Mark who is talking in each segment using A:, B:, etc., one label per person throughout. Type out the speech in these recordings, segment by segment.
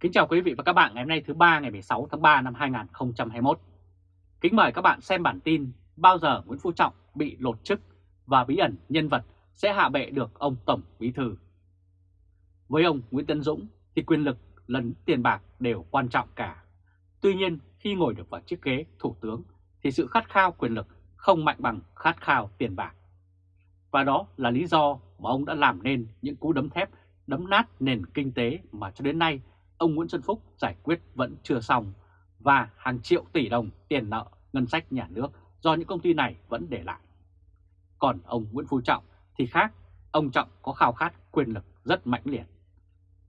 A: Kính chào quý vị và các bạn ngày hôm nay thứ ba, ngày 16 tháng 3 năm 2021. Kính mời các bạn xem bản tin bao giờ Nguyễn Phú Trọng bị lột chức và bí ẩn nhân vật sẽ hạ bệ được ông Tổng Bí Thư. Với ông Nguyễn Tân Dũng thì quyền lực lẫn tiền bạc đều quan trọng cả. Tuy nhiên, khi ngồi được vào chiếc ghế thủ tướng thì sự khát khao quyền lực không mạnh bằng khát khao tiền bạc. Và đó là lý do mà ông đã làm nên những cú đấm thép, đấm nát nền kinh tế mà cho đến nay ông Nguyễn Xuân Phúc giải quyết vẫn chưa xong và hàng triệu tỷ đồng tiền nợ ngân sách nhà nước do những công ty này vẫn để lại. Còn ông Nguyễn Phú Trọng thì khác, ông Trọng có khao khát quyền lực rất mãnh liệt.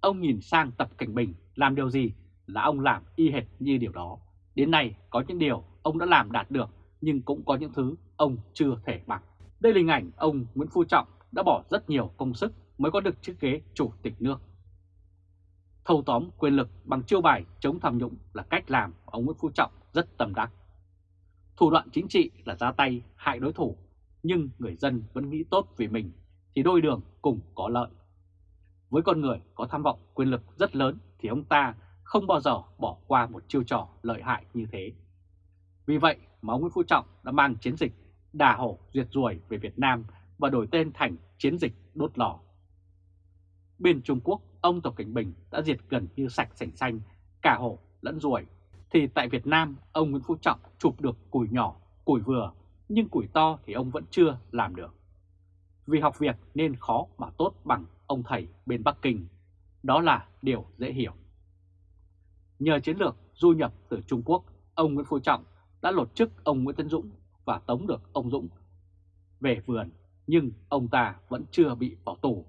A: Ông nhìn sang Tập Cảnh Bình làm điều gì là ông làm y hệt như điều đó. Đến nay có những điều ông đã làm đạt được nhưng cũng có những thứ ông chưa thể bằng. Đây là hình ảnh ông Nguyễn Phú Trọng đã bỏ rất nhiều công sức mới có được chiếc ghế chủ tịch nước. Thâu tóm quyền lực bằng chiêu bài chống tham nhũng là cách làm ông Nguyễn Phú Trọng rất tầm đắc. Thủ đoạn chính trị là ra tay hại đối thủ, nhưng người dân vẫn nghĩ tốt vì mình thì đôi đường cùng có lợi. Với con người có tham vọng quyền lực rất lớn thì ông ta không bao giờ bỏ qua một chiêu trò lợi hại như thế. Vì vậy mà ông Nguyễn Phú Trọng đã mang chiến dịch đà hổ diệt ruồi về Việt Nam và đổi tên thành chiến dịch đốt lò. Bên Trung Quốc, ông Tập Cảnh Bình đã diệt gần như sạch sành xanh cả hổ lẫn ruồi. Thì tại Việt Nam, ông Nguyễn Phú Trọng chụp được củi nhỏ, củi vừa, nhưng củi to thì ông vẫn chưa làm được. Vì học việc nên khó mà tốt bằng ông thầy bên Bắc Kinh. Đó là điều dễ hiểu. Nhờ chiến lược du nhập từ Trung Quốc, ông Nguyễn Phú Trọng đã lột chức ông Nguyễn Tân Dũng và tống được ông Dũng về vườn, nhưng ông ta vẫn chưa bị bỏ tù.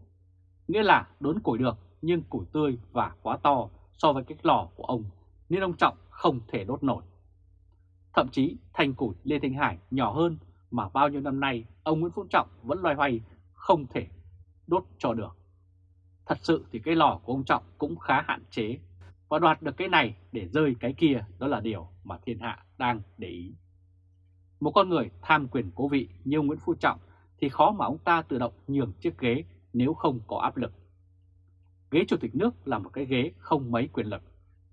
A: Nghĩa là đốn củi được nhưng củi tươi và quá to so với cái lò của ông, nên ông Trọng không thể đốt nổi. Thậm chí thành củi Lê Thanh Hải nhỏ hơn mà bao nhiêu năm nay ông Nguyễn Phú Trọng vẫn loay hoay, không thể đốt cho được. Thật sự thì cái lò của ông Trọng cũng khá hạn chế, và đoạt được cái này để rơi cái kia đó là điều mà thiên hạ đang để ý. Một con người tham quyền cố vị như Nguyễn Phú Trọng thì khó mà ông ta tự động nhường chiếc ghế nếu không có áp lực. Ghế chủ tịch nước là một cái ghế không mấy quyền lực.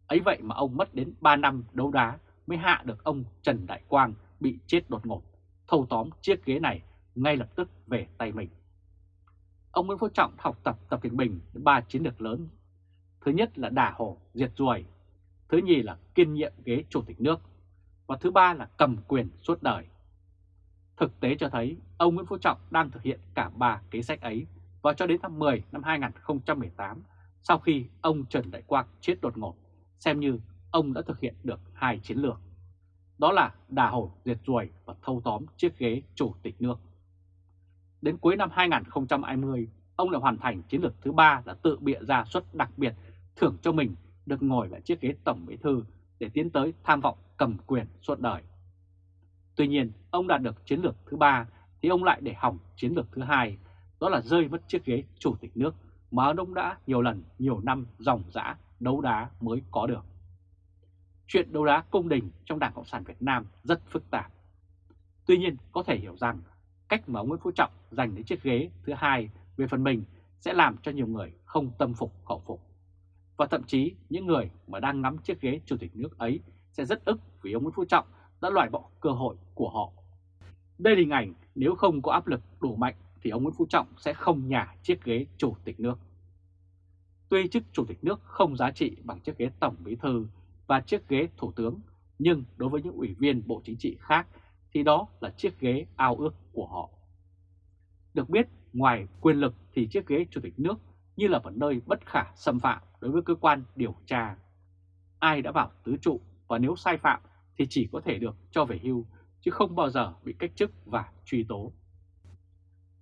A: Ấy vậy mà ông mất đến 3 năm đấu đá mới hạ được ông Trần Đại Quang bị chết đột ngột, thâu tóm chiếc ghế này ngay lập tức về tay mình. Ông Nguyễn Phú Trọng học tập Tập Cảnh Bình ba chiến lược lớn. Thứ nhất là đả hổ, diệt ruồi. Thứ nhì là kiên nhiệm ghế chủ tịch nước. Và thứ ba là cầm quyền suốt đời. Thực tế cho thấy ông Nguyễn Phú Trọng đang thực hiện cả ba kế sách ấy và cho đến tháng 10 năm 2018 sau khi ông Trần Đại Quang chết đột ngột, xem như ông đã thực hiện được hai chiến lược. Đó là đà hổ diệt ruồi và thâu tóm chiếc ghế chủ tịch nước. Đến cuối năm 2020, ông đã hoàn thành chiến lược thứ ba là tự bịa ra suất đặc biệt thưởng cho mình được ngồi lại chiếc ghế tổng bí thư để tiến tới tham vọng cầm quyền suốt đời. Tuy nhiên, ông đạt được chiến lược thứ ba thì ông lại để hỏng chiến lược thứ hai đó là rơi mất chiếc ghế chủ tịch nước mà ông đã nhiều lần, nhiều năm dòng dã đấu đá mới có được. Chuyện đấu đá công đình trong Đảng Cộng sản Việt Nam rất phức tạp. Tuy nhiên có thể hiểu rằng cách mà ông Nguyễn Phú Trọng giành đến chiếc ghế thứ hai về phần mình sẽ làm cho nhiều người không tâm phục khẩu phục. Và thậm chí những người mà đang ngắm chiếc ghế chủ tịch nước ấy sẽ rất ức vì ông Nguyễn Phú Trọng đã loại bỏ cơ hội của họ. Đây là hình ảnh nếu không có áp lực đủ mạnh thì ông Nguyễn Phú Trọng sẽ không nhả chiếc ghế chủ tịch nước. Tuy chức chủ tịch nước không giá trị bằng chiếc ghế tổng bí thư và chiếc ghế thủ tướng, nhưng đối với những ủy viên Bộ Chính trị khác thì đó là chiếc ghế ao ước của họ. Được biết, ngoài quyền lực thì chiếc ghế chủ tịch nước như là một nơi bất khả xâm phạm đối với cơ quan điều tra. Ai đã vào tứ trụ và nếu sai phạm thì chỉ có thể được cho về hưu chứ không bao giờ bị cách chức và truy tố.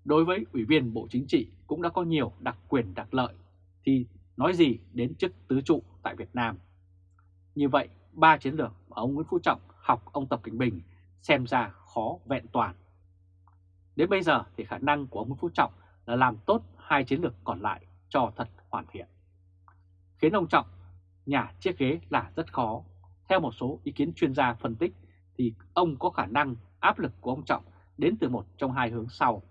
A: Đối với Ủy viên Bộ Chính trị cũng đã có nhiều đặc quyền đặc lợi thì nói gì đến chức tứ trụ tại Việt Nam. Như vậy, ba chiến lược mà ông Nguyễn Phú Trọng học ông Tập Cảnh Bình xem ra khó vẹn toàn. Đến bây giờ thì khả năng của ông Nguyễn Phú Trọng là làm tốt hai chiến lược còn lại cho thật hoàn thiện. Khiến ông Trọng nhà chiếc ghế là rất khó. Theo một số ý kiến chuyên gia phân tích thì ông có khả năng áp lực của ông Trọng đến từ một trong hai hướng sau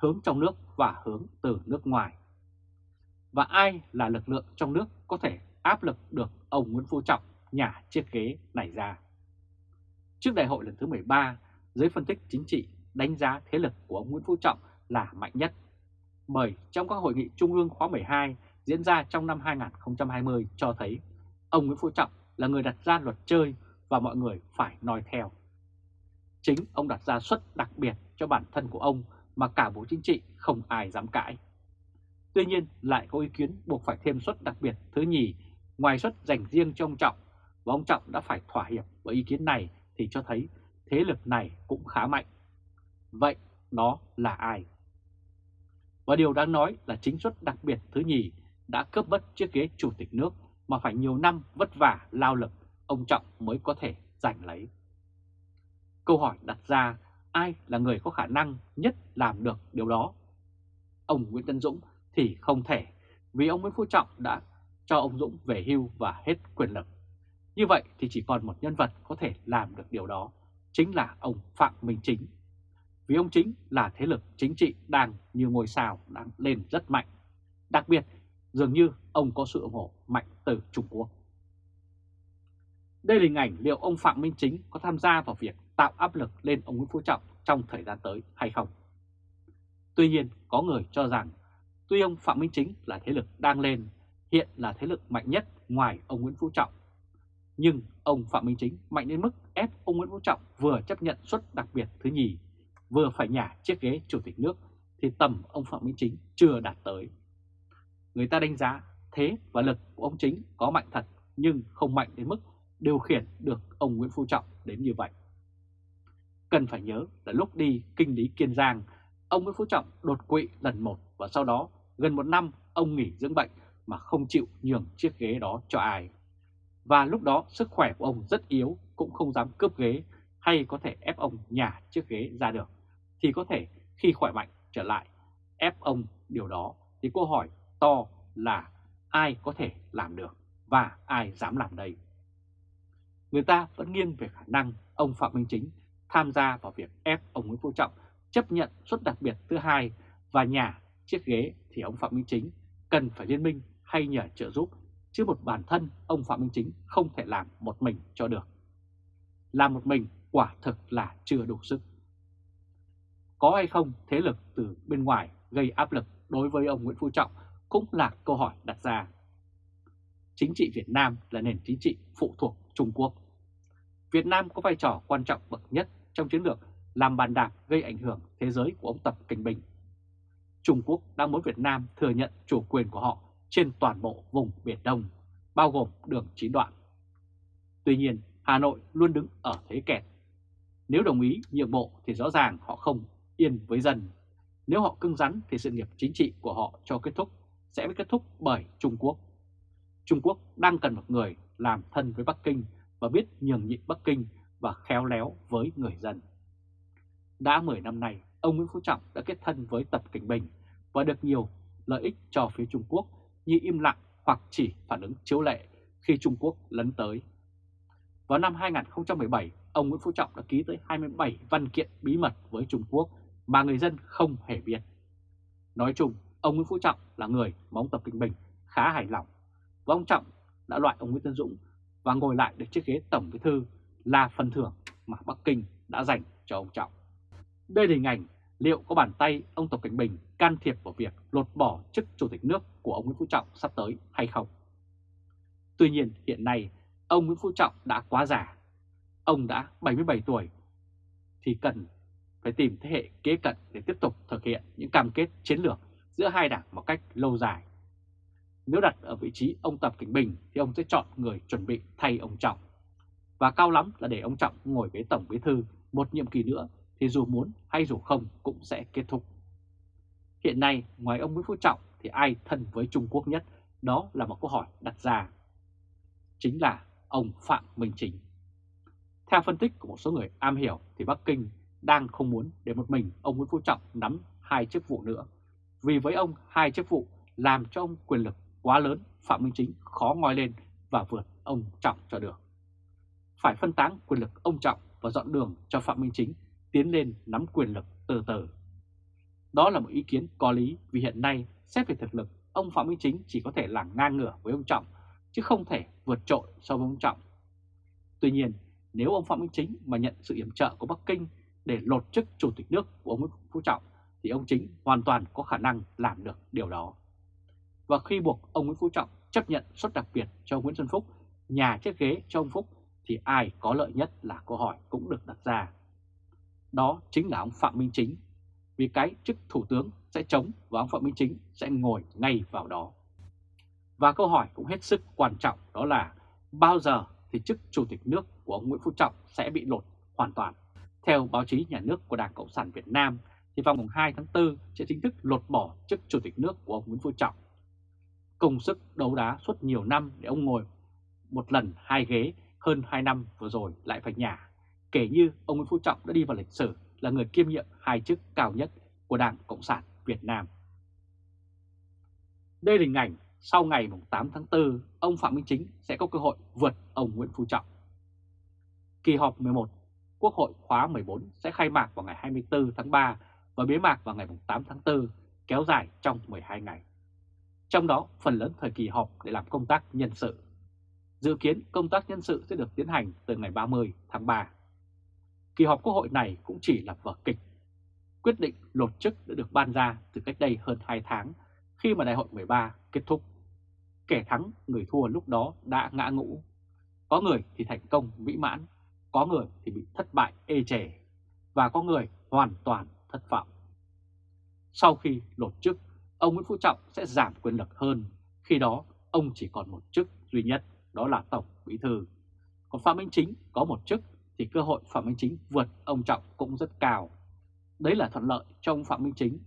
A: hướng trong nước và hướng từ nước ngoài. Và ai là lực lượng trong nước có thể áp lực được ông Nguyễn Phú Trọng nhả chiếc ghế này ra. Trước đại hội lần thứ 13, giới phân tích chính trị đánh giá thế lực của ông Nguyễn Phú Trọng là mạnh nhất. Bởi trong các hội nghị trung ương khóa 12 diễn ra trong năm 2020 cho thấy ông Nguyễn Phú Trọng là người đặt ra luật chơi và mọi người phải noi theo. Chính ông đặt ra suất đặc biệt cho bản thân của ông mà cả Bộ Chính trị không ai dám cãi. Tuy nhiên, lại có ý kiến buộc phải thêm suất đặc biệt thứ nhì, ngoài suất dành riêng cho ông Trọng, và ông Trọng đã phải thỏa hiệp với ý kiến này thì cho thấy thế lực này cũng khá mạnh. Vậy đó là ai? Và điều đáng nói là chính suất đặc biệt thứ nhì đã cướp mất chiếc ghế chủ tịch nước mà phải nhiều năm vất vả, lao lực, ông Trọng mới có thể giành lấy. Câu hỏi đặt ra ai là người có khả năng nhất làm được điều đó? Ông Nguyễn Tân Dũng thì không thể vì ông Nguyễn Phú Trọng đã cho ông Dũng về hưu và hết quyền lực. Như vậy thì chỉ còn một nhân vật có thể làm được điều đó, chính là ông Phạm Minh Chính. Vì ông Chính là thế lực chính trị đang như ngôi sao đang lên rất mạnh. Đặc biệt, dường như ông có sự ủng hộ mạnh từ Trung Quốc. Đây là hình ảnh liệu ông Phạm Minh Chính có tham gia vào việc tạo áp lực lên ông Nguyễn Phú Trọng trong thời gian tới hay không. Tuy nhiên, có người cho rằng tuy ông Phạm Minh Chính là thế lực đang lên, hiện là thế lực mạnh nhất ngoài ông Nguyễn Phú Trọng. Nhưng ông Phạm Minh Chính mạnh đến mức ép ông Nguyễn Phú Trọng vừa chấp nhận suất đặc biệt thứ nhì, vừa phải nhả chiếc ghế chủ tịch nước thì tầm ông Phạm Minh Chính chưa đạt tới. Người ta đánh giá thế và lực của ông Chính có mạnh thật nhưng không mạnh đến mức điều khiển được ông Nguyễn Phú Trọng đến như vậy. Cần phải nhớ là lúc đi kinh lý Kiên Giang, ông Nguyễn Phú Trọng đột quỵ lần một và sau đó gần một năm ông nghỉ dưỡng bệnh mà không chịu nhường chiếc ghế đó cho ai. Và lúc đó sức khỏe của ông rất yếu cũng không dám cướp ghế hay có thể ép ông nhả chiếc ghế ra được. Thì có thể khi khỏe mạnh trở lại ép ông điều đó thì câu hỏi to là ai có thể làm được và ai dám làm đây. Người ta vẫn nghiêng về khả năng ông Phạm Minh Chính tham gia vào việc ép ông Nguyễn Phú Trọng chấp nhận suất đặc biệt thứ hai và nhà chiếc ghế thì ông Phạm Minh Chính cần phải liên minh hay nhờ trợ giúp, chứ một bản thân ông Phạm Minh Chính không thể làm một mình cho được. Làm một mình quả thực là chưa đủ sức. Có hay không thế lực từ bên ngoài gây áp lực đối với ông Nguyễn Phú Trọng cũng là câu hỏi đặt ra. Chính trị Việt Nam là nền chính trị phụ thuộc Trung Quốc. Việt Nam có vai trò quan trọng bậc nhất trong chiến lược làm bàn đạp gây ảnh hưởng thế giới của ông Tập Cảnh Bình. Trung Quốc đang muốn Việt Nam thừa nhận chủ quyền của họ trên toàn bộ vùng Biển Đông, bao gồm đường chín đoạn. Tuy nhiên, Hà Nội luôn đứng ở thế kẹt. Nếu đồng ý nhượng bộ thì rõ ràng họ không yên với dân. Nếu họ cưng rắn thì sự nghiệp chính trị của họ cho kết thúc sẽ bị kết thúc bởi Trung Quốc. Trung Quốc đang cần một người làm thân với Bắc Kinh và biết nhường nhịn Bắc Kinh và khéo léo với người dân. Đã 10 năm nay, ông Nguyễn Phú Trọng đã kết thân với Tập Cảnh Bình và được nhiều lợi ích cho phía Trung Quốc như im lặng hoặc chỉ phản ứng chiếu lệ khi Trung Quốc lấn tới. Vào năm 2017, ông Nguyễn Phú Trọng đã ký tới 27 văn kiện bí mật với Trung Quốc mà người dân không hề biết. Nói chung, ông Nguyễn Phú Trọng là người mà ông Tập Cảnh Bình khá hài lòng và ông Trọng đã loại ông Nguyễn Tân Dũng và ngồi lại được chiếc ghế Tổng Bí Thư là phần thưởng mà Bắc Kinh đã dành cho ông Trọng. Đây là hình ảnh liệu có bàn tay ông Tập Cảnh Bình can thiệp vào việc lột bỏ chức Chủ tịch nước của ông Nguyễn Phú Trọng sắp tới hay không. Tuy nhiên, hiện nay, ông Nguyễn Phú Trọng đã quá già. Ông đã 77 tuổi, thì cần phải tìm thế hệ kế cận để tiếp tục thực hiện những cam kết chiến lược giữa hai đảng một cách lâu dài. Nếu đặt ở vị trí ông Tập Cảnh Bình thì ông sẽ chọn người chuẩn bị thay ông Trọng. Và cao lắm là để ông Trọng ngồi ghế Tổng Bí Thư một nhiệm kỳ nữa, thì dù muốn hay dù không cũng sẽ kết thúc. Hiện nay, ngoài ông Nguyễn Phú Trọng thì ai thân với Trung Quốc nhất đó là một câu hỏi đặt ra. Chính là ông Phạm Minh Chính. Theo phân tích của một số người am hiểu thì Bắc Kinh đang không muốn để một mình ông Nguyễn Phú Trọng nắm hai chức vụ nữa. Vì với ông, hai chức vụ làm cho ông quyền lực quá lớn, Phạm Minh Chính khó ngoi lên và vượt ông Trọng cho được. Phải phân tán quyền lực ông Trọng và dọn đường cho Phạm Minh Chính tiến lên nắm quyền lực từ từ. Đó là một ý kiến có lý vì hiện nay xét về thực lực, ông Phạm Minh Chính chỉ có thể là ngang ngửa với ông Trọng chứ không thể vượt trội so với ông Trọng. Tuy nhiên, nếu ông Phạm Minh Chính mà nhận sự yểm trợ của Bắc Kinh để lột chức chủ tịch nước của ông Nguyễn Phú Trọng thì ông Chính hoàn toàn có khả năng làm được điều đó. Và khi buộc ông Nguyễn Phú Trọng chấp nhận suất đặc biệt cho Nguyễn Xuân Phúc, nhà chiếc ghế cho ông Phúc thì ai có lợi nhất là câu hỏi cũng được đặt ra. Đó chính là ông Phạm Minh Chính, vì cái chức thủ tướng sẽ chống và ông Phạm Minh Chính sẽ ngồi ngay vào đó. Và câu hỏi cũng hết sức quan trọng đó là bao giờ thì chức chủ tịch nước của ông Nguyễn Phú Trọng sẽ bị lột hoàn toàn. Theo báo chí nhà nước của Đảng Cộng sản Việt Nam thì vào mùng 2 tháng 4 sẽ chính thức lột bỏ chức chủ tịch nước của ông Nguyễn Phú Trọng. Công sức đấu đá suốt nhiều năm để ông ngồi một lần hai ghế hơn 2 năm vừa rồi lại phải nhả, kể như ông Nguyễn Phú Trọng đã đi vào lịch sử là người kiêm nhiệm hai chức cao nhất của Đảng Cộng sản Việt Nam. Đây là hình ảnh sau ngày 8 tháng 4, ông Phạm Minh Chính sẽ có cơ hội vượt ông Nguyễn Phú Trọng. Kỳ họp 11 Quốc hội khóa 14 sẽ khai mạc vào ngày 24 tháng 3 và bế mạc vào ngày 8 tháng 4, kéo dài trong 12 ngày. Trong đó, phần lớn thời kỳ họp để làm công tác nhân sự. Dự kiến công tác nhân sự sẽ được tiến hành từ ngày 30 tháng 3. Kỳ họp Quốc hội này cũng chỉ là vở kịch. Quyết định lột chức đã được ban ra từ cách đây hơn 2 tháng khi mà đại hội 13 kết thúc. Kẻ thắng, người thua lúc đó đã ngã ngũ. Có người thì thành công mỹ mãn, có người thì bị thất bại ê chề, và có người hoàn toàn thất vọng. Sau khi lột chức, ông Nguyễn Phú Trọng sẽ giảm quyền lực hơn, khi đó ông chỉ còn một chức duy nhất, đó là Tổng Bí Thư. Còn Phạm Minh Chính có một chức thì cơ hội Phạm Minh Chính vượt ông Trọng cũng rất cao. Đấy là thuận lợi cho ông Phạm Minh Chính.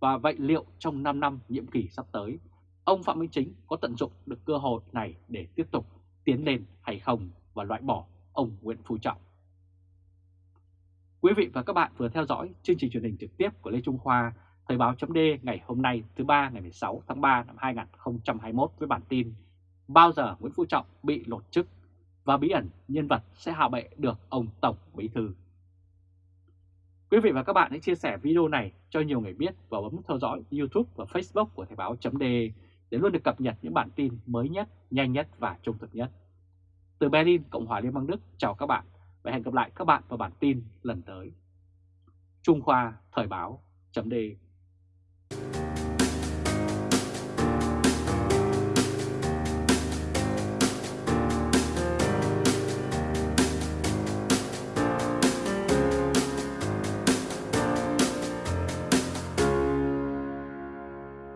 A: Và vậy liệu trong 5 năm nhiệm kỳ sắp tới, ông Phạm Minh Chính có tận dụng được cơ hội này để tiếp tục tiến lên hay không và loại bỏ ông Nguyễn Phú Trọng? Quý vị và các bạn vừa theo dõi chương trình truyền hình trực tiếp của Lê Trung Khoa, Thời báo chấm ngày hôm nay thứ ba ngày 16 tháng 3 năm 2021 với bản tin Bao giờ Nguyễn Phú Trọng bị lột chức và bí ẩn nhân vật sẽ hạ bệ được ông Tổng Bí Thư. Quý vị và các bạn hãy chia sẻ video này cho nhiều người biết và bấm theo dõi YouTube và Facebook của Thời báo .de để luôn được cập nhật những bản tin mới nhất, nhanh nhất và trung thực nhất. Từ Berlin, Cộng hòa Liên bang Đức, chào các bạn và hẹn gặp lại các bạn vào bản tin lần tới. Trung Khoa Thời báo .de